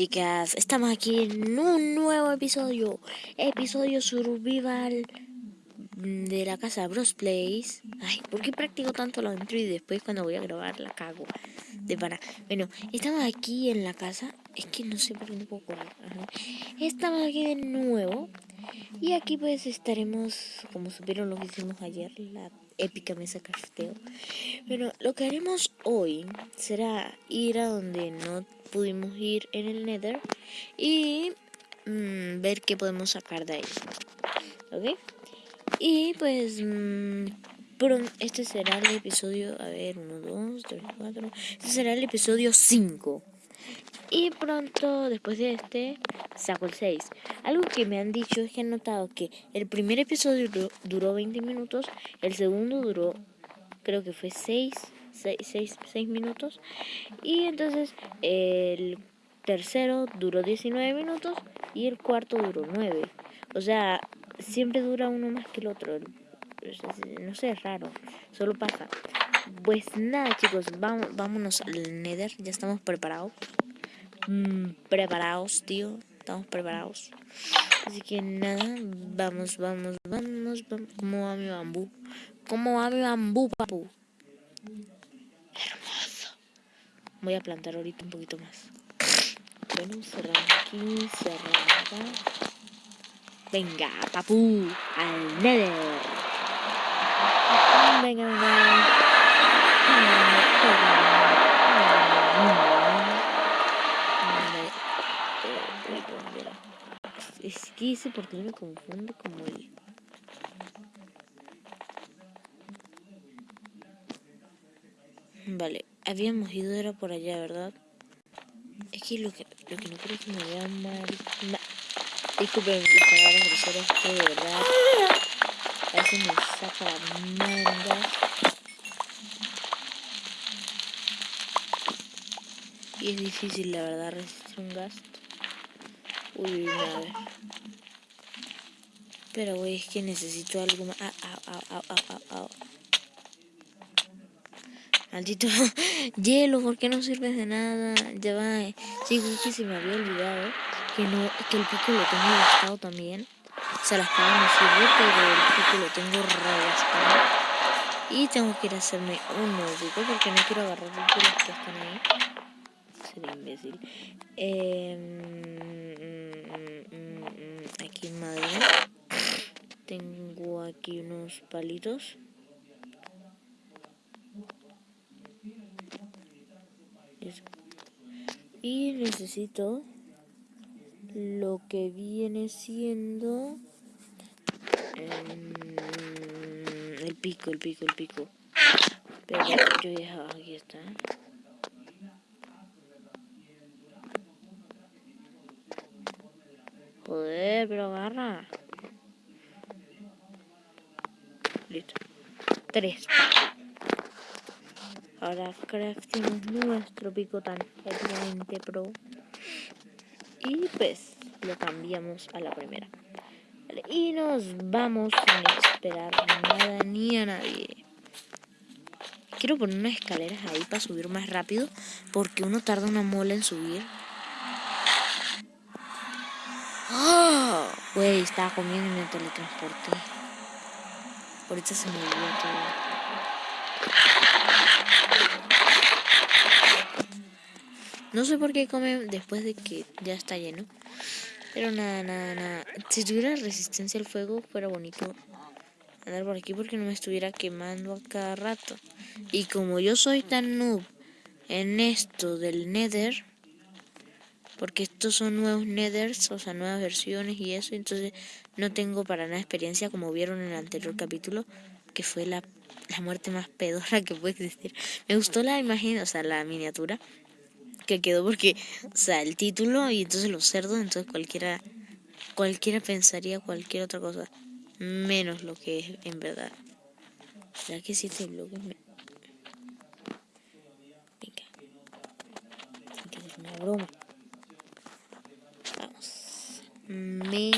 chicas, estamos aquí en un nuevo episodio, episodio survival de la casa Bros Place. Ay, ¿por qué practico tanto la intro y después cuando voy a grabar la cago? De para. Bueno, estamos aquí en la casa, es que no sé por qué no puedo correr. Estamos aquí de nuevo y aquí pues estaremos, como supieron lo que hicimos ayer, la épica mesa crafteo. Bueno, lo que haremos hoy será ir a donde no pudimos ir en el Nether y mm, ver qué podemos sacar de ahí. ¿Ok? Y pues mm, este será el episodio, a ver, 1, 2, 3, 4, este será el episodio 5. Y pronto, después de este, saco el 6. Algo que me han dicho es que han notado que el primer episodio duró, duró 20 minutos, el segundo duró, creo que fue 6, 6, 6, minutos. Y entonces el tercero duró 19 minutos y el cuarto duró 9. O sea, siempre dura uno más que el otro. No sé, es raro. Solo pasa. Pues nada, chicos, vamos, vámonos al Nether. Ya estamos preparados. Mm, preparados, tío. Estamos preparados. Así que nada, vamos, vamos, vamos, vamos. ¿Cómo va mi bambú? ¿Cómo va mi bambú, papu? Voy a plantar ahorita un poquito más. Bueno, cerramos aquí, cerramos acá. Venga, papu, al nether. Venga, venga. Es que ese por qué me confunde como el... Vale, habíamos ido era por allá, ¿verdad? Es que lo que, lo que no creo que me vea mal... Disculpen las palabras groseras que de verdad a veces me saca la. Y es difícil la verdad resistir un gasto. Uy, a ver. Pero güey, es que necesito algo más. Ah, ah, ah, ah, ah, ah. Maldito hielo, ¿por qué no sirves de nada? Ya va. Sí, que se me había olvidado que no que el pico lo tengo gastado también. O sea, la espada me sirve, pero el pico lo tengo regastado. Y tengo que ir a hacerme un nuevo pico porque no quiero agarrar los que están ahí. Sería imbécil. Eh, en madera. Tengo aquí unos palitos. Y necesito lo que viene siendo em, el pico, el pico, el pico. Pero yo ya, aquí está. 3. Ahora crafting nuestro picotán obviamente pro. Y pues lo cambiamos a la primera. Y nos vamos sin esperar nada ni a nadie. Quiero poner unas escaleras ahí para subir más rápido. Porque uno tarda una mola en subir. ¡Ah! Güey, oh, estaba comiendo y me teletransporté. Ahorita se me olvidó todo. No sé por qué come después de que ya está lleno. Pero nada, nada, nada. Si tuviera resistencia al fuego, fuera bonito andar por aquí porque no me estuviera quemando a cada rato. Y como yo soy tan noob en esto del Nether, porque estos son nuevos Nethers, o sea, nuevas versiones y eso, entonces no tengo para nada experiencia como vieron en el anterior capítulo, que fue la, la muerte más pedora que puede existir. Me gustó la imagen, o sea, la miniatura, que quedó porque, o sea, el título y entonces los cerdos, entonces cualquiera, cualquiera pensaría cualquier otra cosa, menos lo que es en verdad. ¿Será que siete bloques me... Venga. Tiene una broma. Me...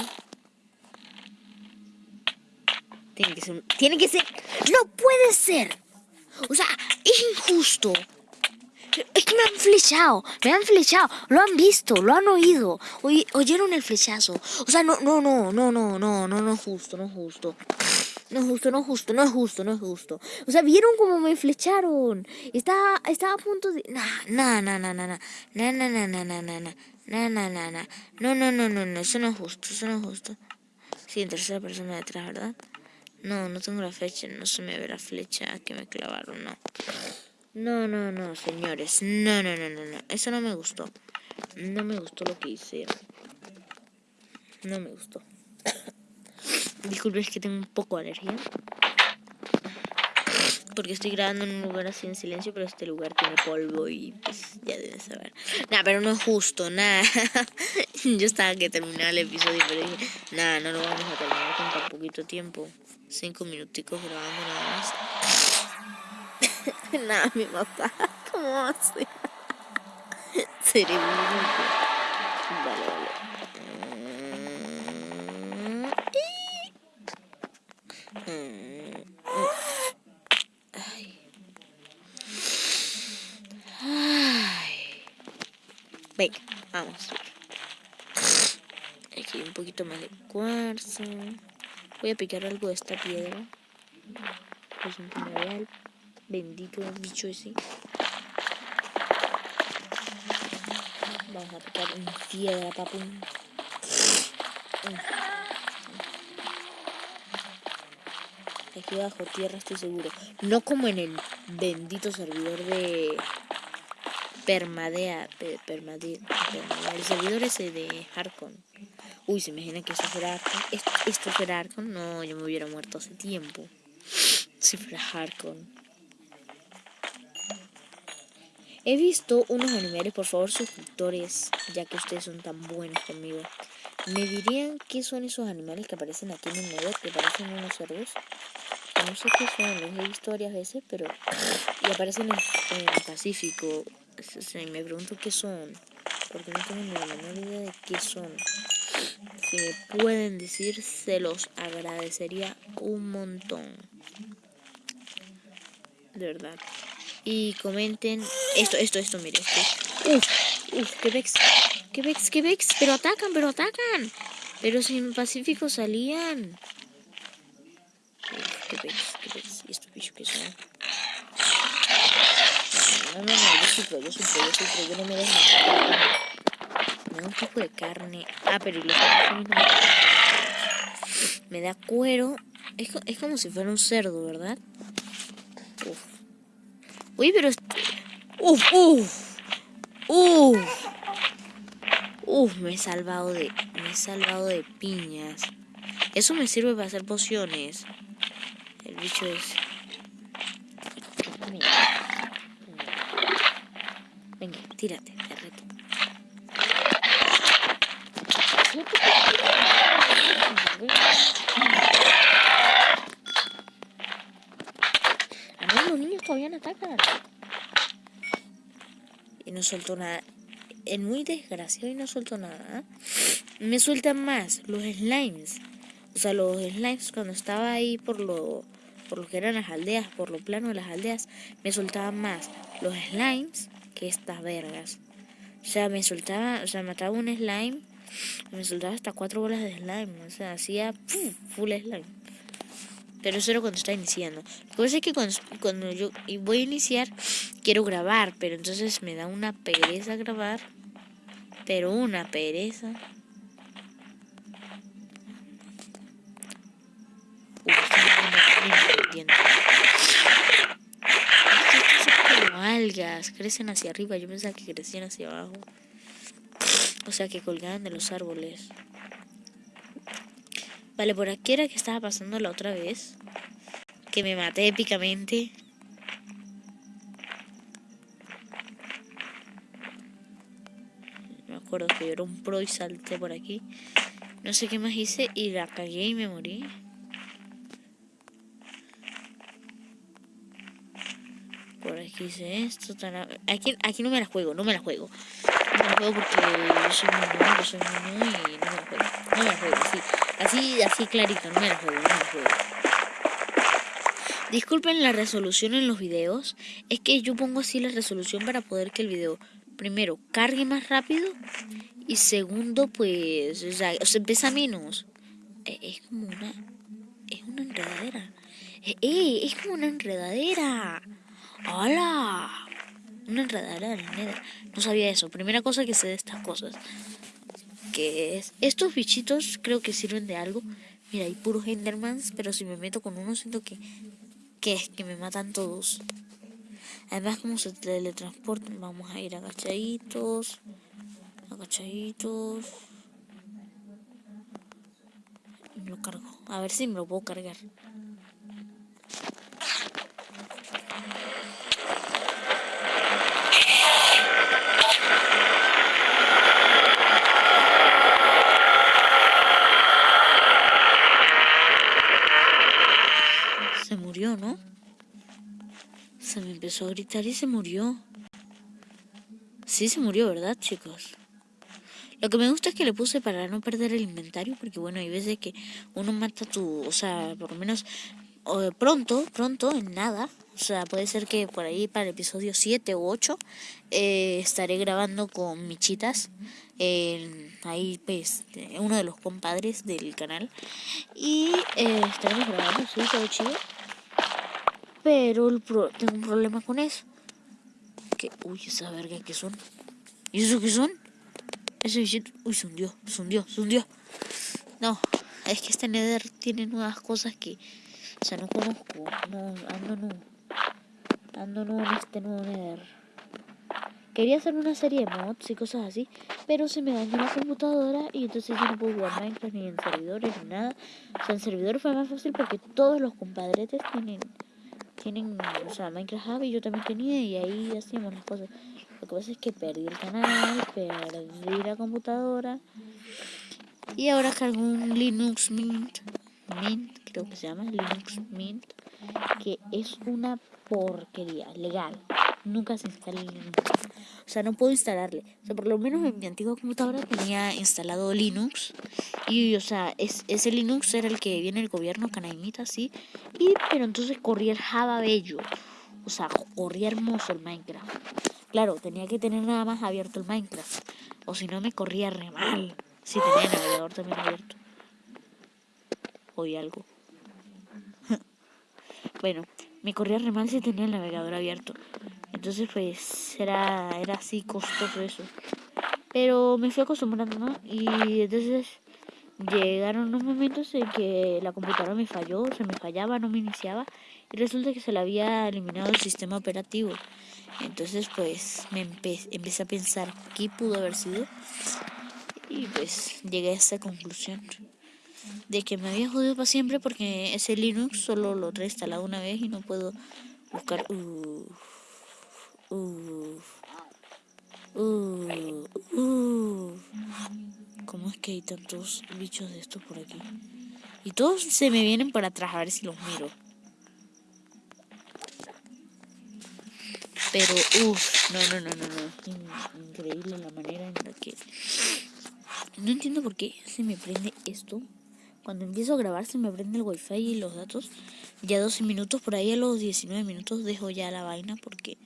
Tiene que ser... Tiene que ser... ¡No puede ser! O sea, es injusto. Es que me han flechado, me han flechado, lo han visto, lo han oído, oyeron el flechazo. O sea, no, no, no, no, no, no, no, no es justo, no es justo. No es justo, no es justo, no es justo, no es justo. O sea, vieron cómo me flecharon. Estaba, estaba a punto de. Nah, nah, nah, nah, nah, nah, nah, nah, nah, nah, nah, nah, nah, nah, nah, nah. No, no, no, no, no, eso no es justo, eso no es justo. Sí, en tercera persona detrás, ¿verdad? No, no tengo la flecha, no se me ve la flecha que me clavaron, no. No, no, no, señores. No, no, no, no, no. Eso no me gustó. No me gustó lo que hicieron. No me gustó. Disculpe, es que tengo un poco de alergia. Porque estoy grabando en un lugar así en silencio, pero este lugar tiene polvo y pues ya deben saber. Nada, pero no es justo, nada. Yo estaba que terminaba el episodio, pero dije, nada, no lo vamos a terminar con tan poquito tiempo. Cinco minuticos grabando nada más. nada, mi papá. ¿Cómo así? Vale, vale. Venga, vamos. Aquí hay un poquito más de cuarzo. Voy a picar algo de esta piedra. Pues un el bendito bicho ese. Vamos a picar una piedra, papu. Aquí bajo tierra estoy seguro. No como en el bendito servidor de Permadea. Permadea. El servidor ese de Harkon. Uy, se imagina que eso fuera Arcon. ¿Esto, fuera Arcon? No, yo me hubiera muerto hace tiempo. Si fuera Harkon. He visto unos animales, por favor, suscriptores, ya que ustedes son tan buenos conmigo. ¿Me dirían qué son esos animales que aparecen aquí en el medio, que parecen unos cerdos? No sé qué son, los he visto varias veces, pero... Y aparecen en, el Pacífico. Me pregunto qué son, porque no tengo ni la menor idea de qué son. Si me pueden decir, se los agradecería un montón. De verdad. Y comenten esto, esto, esto, mire. Esto. Uf, uf, qué vex, qué vex, qué vex. Pero atacan, pero atacan. Pero si en Pacífico salían. Uf, qué vex, qué vex. ¿Y estos bichos que son? No, no, no, yo sufro, yo sufro, yo sufro. Yo no me dejo me da un poco de carne. Ah, pero y los Me da cuero. Es, es como si fuera un cerdo, ¿verdad? Uf. Uy, pero... Uf, uf. Uf. Uf, me he salvado de... Me he salvado de piñas. Eso me sirve para hacer pociones. El bicho es... Tírate. los niños todavía no atacan. Y no suelto nada. Es muy desgraciado y no suelto nada. ¿eh? Me sueltan más los slimes. O sea, los slimes cuando estaba ahí por lo, por lo que eran las aldeas, por lo plano de las aldeas, me soltaban más los slimes estas vergas. O sea, me soltaba, o sea, mataba un slime me soltaba hasta cuatro bolas de slime. O sea, hacía full slime. Pero eso era cuando estaba iniciando. Lo que pasa es que cuando, yo voy a iniciar, quiero grabar. Pero entonces me da una pereza grabar. Pero una pereza. Algas, crecen hacia arriba. Yo pensaba que crecían hacia abajo. O sea que colgaban de los árboles. Vale, por aquí era que estaba pasando la otra vez. Que me maté épicamente. Me acuerdo que yo era un pro y salté por aquí. No sé qué más hice y la cagué y me morí. Por aquí hice esto. Aquí, aquí no me la juego, no me la juego no me juego porque yo soy muy nuevo, soy muy nuevo y no me la juego. No me la juego, así, así, así clarito, no me la juego, no me la juego. Disculpen la resolución en los videos. Es que yo pongo así la resolución para poder que el video, primero, cargue más rápido. Y segundo, pues, o sea, pesa menos. Eh, es como una... Es una enredadera. Eh, es como una enredadera. ¡Hola! Una enredadera de la No sabía eso. Primera cosa que sé de estas cosas. Que es... Estos bichitos creo que sirven de algo. Mira, hay puros Endermans, pero si me meto con uno siento que... Que es que me matan todos. Además, como se teletransportan, vamos a ir agachaditos. Agachaditos. Y lo cargo. A ver si me lo puedo cargar. ¿no? Se me empezó a y se murió. Sí, se murió, ¿verdad, chicos? Lo que me gusta es que le puse para no perder el inventario, porque bueno, hay veces que uno mata tu, o sea, por lo menos pronto, pronto, en nada. O sea, puede ser que por ahí para el episodio 7 u 8 eh, estaré grabando con Michitas. ahí pues uno de los compadres del canal. Y eh, estaremos grabando, sí, todo chido. Pero el tengo un problema con eso. Que, uy, esa verga, ¿qué son? ¿Y eso qué son? Ese bichito, uy, se hundió, se hundió, se hundió. No, es que este Nether tiene nuevas cosas que, o sea, no conozco. No, ando no. Ando no en este nuevo Nether. Quería hacer una serie de mods y cosas así, pero se me dañó la computadora y entonces yo no puedo jugar Minecraft ni en servidores ni nada. O sea, en servidores fue más fácil porque todos los compadretes tienen tienen, o sea, Minecraft Hub y yo también tenía y ahí hacíamos las cosas. Lo que pasa es que perdí el canal, perdí la computadora y ahora cargo un Linux Mint, Mint creo que se llama Linux Mint, que es una porquería legal. Nunca se instala Linux. O sea, no puedo instalarle. O sea, por lo menos en mi antigua computadora tenía instalado Linux. Y, o sea, es, ese Linux era el que viene el gobierno, Canaimita, sí. Y, pero entonces corría el Java Bello. O sea, corría hermoso el Minecraft. Claro, tenía que tener nada más abierto el Minecraft. O si no, me corría re mal. Si tenía el navegador también abierto. Oí algo. bueno, me corría re mal si tenía el navegador abierto. Entonces pues era, era así costoso eso. Pero me fui acostumbrando, ¿no? Y entonces llegaron unos momentos en que la computadora me falló, se me fallaba, no me iniciaba. Y resulta que se le había eliminado el sistema operativo. Entonces pues me empecé a pensar qué pudo haber sido. Y pues llegué a esa conclusión de que me había jodido para siempre porque ese Linux solo lo he instalado una vez y no puedo buscar... Uh, ¿Cómo es que hay tantos bichos de estos por aquí? Y todos se me vienen por atrás a ver si los miro. Pero, uff, no, no, no, no, no. Increíble la manera en la que... No entiendo por qué se me prende esto. Cuando empiezo a grabar se me prende el wifi y los datos. Ya 12 minutos, por ahí a los 19 minutos dejo ya la vaina porque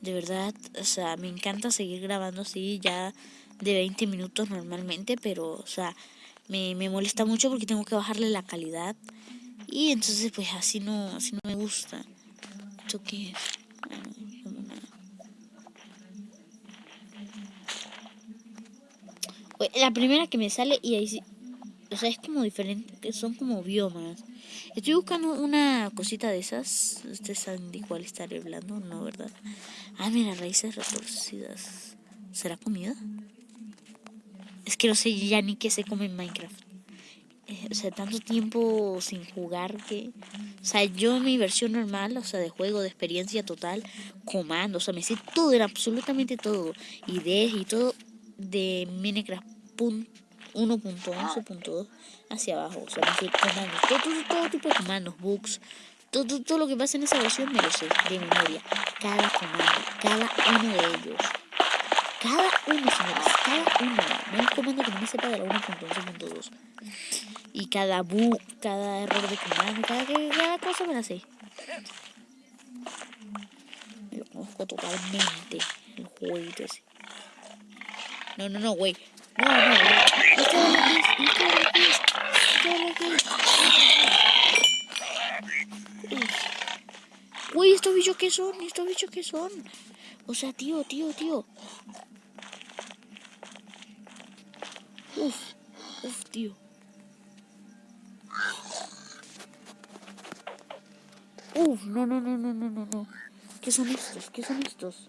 de verdad, o sea, me encanta seguir grabando así ya de 20 minutos normalmente, pero, o sea, me, me molesta mucho porque tengo que bajarle la calidad. Y entonces, pues así no, así no me gusta. ¿Esto qué es? La primera que me sale y ahí sí, o sea, es como diferente, son como biomas. Estoy buscando una cosita de esas. Ustedes saben de cuál estaré hablando, ¿no? ¿Verdad? Ah, mira, raíces retorcidas. ¿Será comida? Es que no sé ya ni qué se come en Minecraft. Eh, o sea, tanto tiempo sin jugar que... O sea, yo en mi versión normal, o sea, de juego, de experiencia total, comando, o sea, me sé todo, era absolutamente todo. Ideas y todo de Minecraft 1.11.2 hacia abajo. O sea, comandos, todo, todo, todo tipo de comandos, bugs, todo, lo que pasa en esa versión me lo sé de memoria. Cada comando, cada uno de ellos. Cada uno, señores, cada uno. No hay comando que no me sepa de la 1.11.2. Y cada bug, cada error de comando, cada, cada cosa me la sé. Me lo conozco totalmente. El jueguito ese. No, no, no, güey. No, no, es. Güey, estos bichos que son, estos bichos que son. O sea, tío, tío, tío. Uf, uf, tío. Uf, no, no, no, no, no, no, no. ¿Qué son estos? ¿Qué son estos?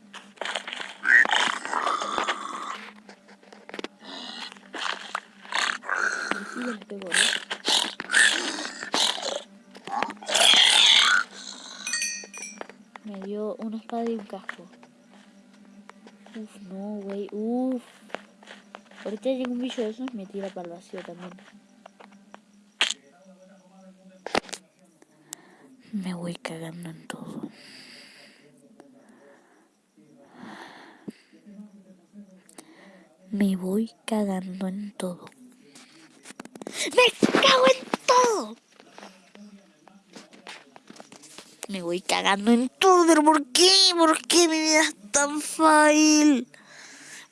Me dio una espada y un casco. Uf, no, güey. Uf. Ahorita llega un bicho de esos y me tira para el vacío también. Me voy cagando en todo. Me voy cagando en todo. ¡Me cago en todo! Me voy cagando en todo, pero ¿por qué? ¿Por qué mi vida es tan fácil?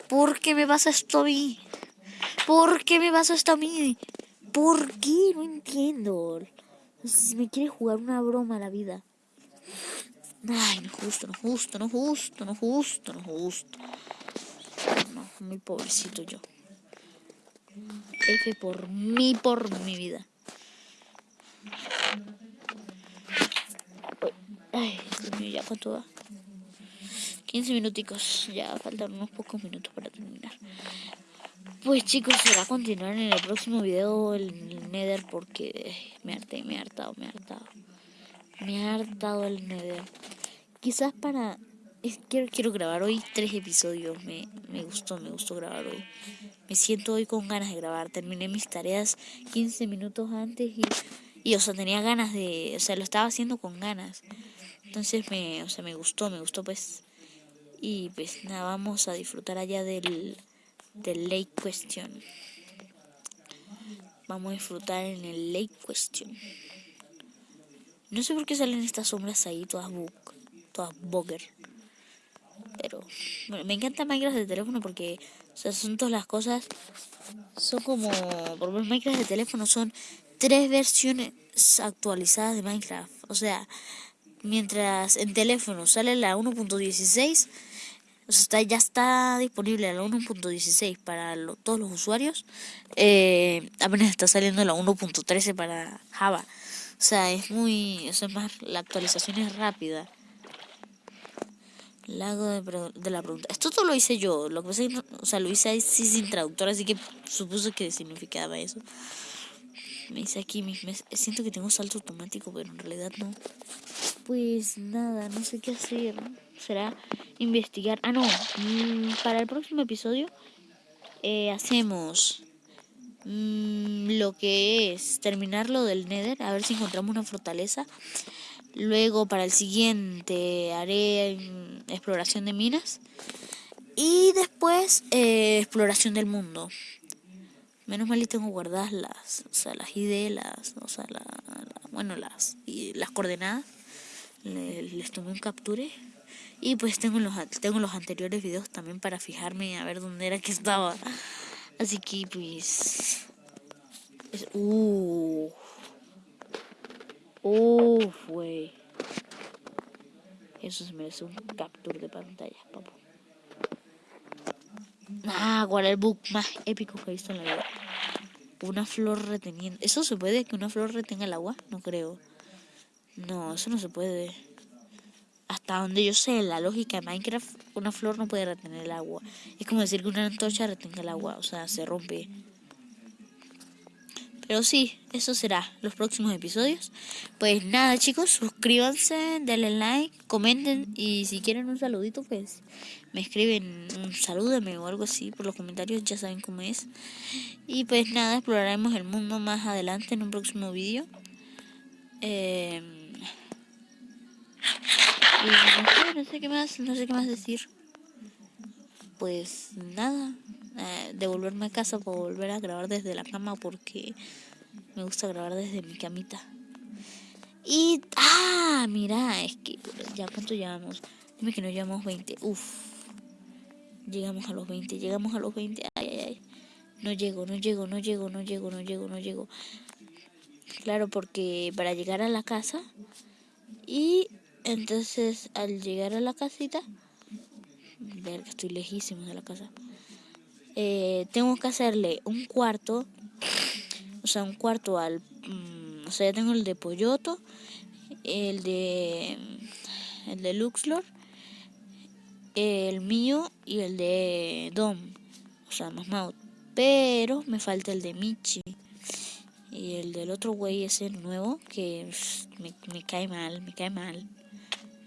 ¿Por qué me pasa esto a mí? ¿Por qué me pasa esto a mí? ¿Por qué? No entiendo. Me quiere jugar una broma a la vida. Ay, no justo, no justo, no justo, no justo, no justo. Muy pobrecito yo. F por mí, por mi vida. Ay, mío, ya cuánto va. 15 minuticos, ya faltan unos pocos minutos para terminar. Pues chicos, será continuar en el próximo video el Nether porque me harté, me he hartado, me he hartado. Me ha hartado el Nether. Quizás para... quiero, quiero grabar hoy tres episodios. Me, me gustó, me gustó grabar hoy. Me siento hoy con ganas de grabar. Terminé mis tareas 15 minutos antes y, y o sea, tenía ganas de... O sea, lo estaba haciendo con ganas. Entonces me, o sea, me gustó, me gustó pues. Y pues nada, vamos a disfrutar allá del del Lake Question. Vamos a disfrutar en el Lake Question. No sé por qué salen estas sombras ahí, todas book, todas bugger. Pero bueno, me encanta Minecraft de teléfono porque son todas las cosas. Son como. Por ejemplo, Minecraft de teléfono son tres versiones actualizadas de Minecraft. O sea, mientras en teléfono sale la 1.16 o sea, está, ya está disponible la 1.16 para todos los usuarios. Eh, apenas está saliendo la 1.13 para Java. O sea, es muy. O sea, más. La actualización es rápida. Lago de, la pregunta. Esto todo lo hice yo. Lo que pasa es que, o sea, lo hice ahí sin traductor, así que supuse que significaba eso. Me dice aquí, me, siento que tengo salto automático, pero en realidad no. Pues nada, no sé qué hacer. Será investigar. Ah, no. Mm, para el próximo episodio eh, hacemos mm, lo que es terminar lo del Nether, a ver si encontramos una fortaleza. Luego para el siguiente haré mm, exploración de minas. Y después eh, exploración del mundo. Menos mal y tengo guardadas las, o sea, las ID, las, o sea, la, bueno, las, las coordenadas. Les, tomé un capture. Y pues tengo los, tengo los anteriores videos también para fijarme a ver dónde era que estaba. Así que pues... Es, uh, uh, güey. Eso se merece un capture de pantalla, papu. Ah, ¿cuál es el book más épico que he visto en la vida? Una flor reteniendo. ¿Eso se puede que una flor retenga el agua? No creo. No, eso no se puede. Hasta donde yo sé, la lógica de Minecraft, una flor no puede retener el agua. Es como decir que una antorcha retenga el agua, o sea, se rompe. Pero sí, eso será los próximos episodios. Pues nada, chicos, suscríbanse, denle like, comenten y si quieren un saludito, pues me escriben un salúdame o algo así por los comentarios, ya saben cómo es. Y pues nada, exploraremos el mundo más adelante en un próximo vídeo. Eh, no sé, qué más, no sé qué más decir. Pues nada, eh, devolverme a casa para volver a grabar desde la cama porque me gusta grabar desde mi camita. Y... Ah, mira, es que ya cuánto llevamos. Dime que no llevamos 20. Uf. Llegamos a los 20, llegamos a los 20. Ay, ay, ay. No llego, no llego, no llego, no llego, no llego, no llego. Claro, porque para llegar a la casa y entonces al llegar a la casita, ver que estoy lejísimo de la casa, eh, tengo que hacerle un cuarto, o sea, un cuarto al, mm, o sea, ya tengo el de Polloto, el de, el de Luxlor, el mío y el de Dom, o sea, más pero me falta el de Michi. Y el del otro güey ese nuevo que me, me cae mal, me cae mal.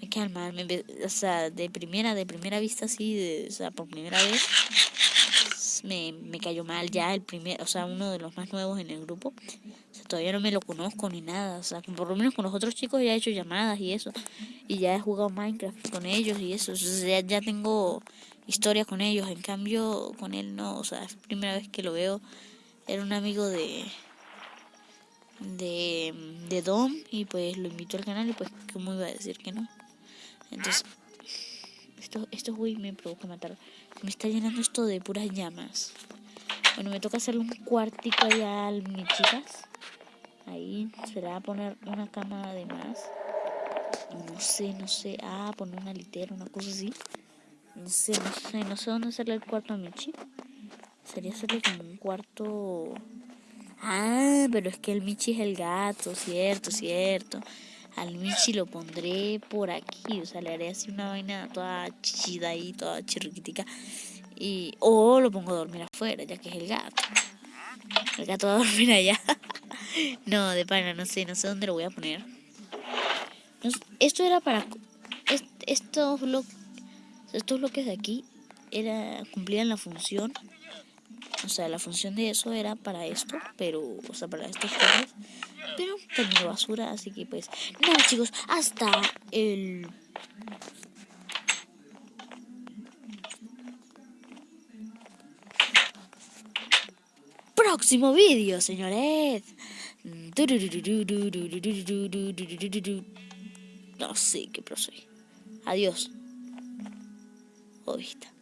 Me cae mal. o sea, de primera, de primera vista así, de, o sea, por primera vez me, me cayó mal ya el primer, o sea, uno de los más nuevos en el grupo. Todavía no me lo conozco ni nada. O sea, por lo menos con los otros chicos ya he hecho llamadas y eso. Y ya he jugado Minecraft con ellos y eso. O sea, ya tengo historia con ellos. En cambio, con él no. O sea, es la primera vez que lo veo. Era un amigo de de, de Dom y pues lo invito al canal y pues como iba a decir que no. Entonces, esto, esto güey me provoca matar. Me está llenando esto de puras llamas. Bueno, me toca hacerle un cuartico allá a mis chicas. Ahí se le va a poner una cama además. No sé, no sé. Ah, poner una litera, una cosa así. No sé, no sé, no sé dónde hacerle el cuarto a Michi. Sería hacerle como un cuarto... Ah, pero es que el Michi es el gato, cierto, cierto. Al Michi lo pondré por aquí, o sea, le haré así una vaina toda chichida ahí, toda chirriquitica. Y, o lo pongo a dormir afuera, ya que es el gato. El gato va a dormir allá. no, de pana, no sé, no sé dónde lo voy a poner. esto era para... estos, bloques, estos bloques de aquí era cumplían la función o sea, la función de eso era para esto, pero, o sea, para estos cosas. Pero tengo basura, así que pues, nada chicos, hasta el... Próximo vídeo, señores. No sé qué procede. Adiós. O vista.